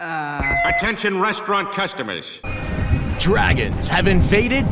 Attention restaurant customers. Dragons have invaded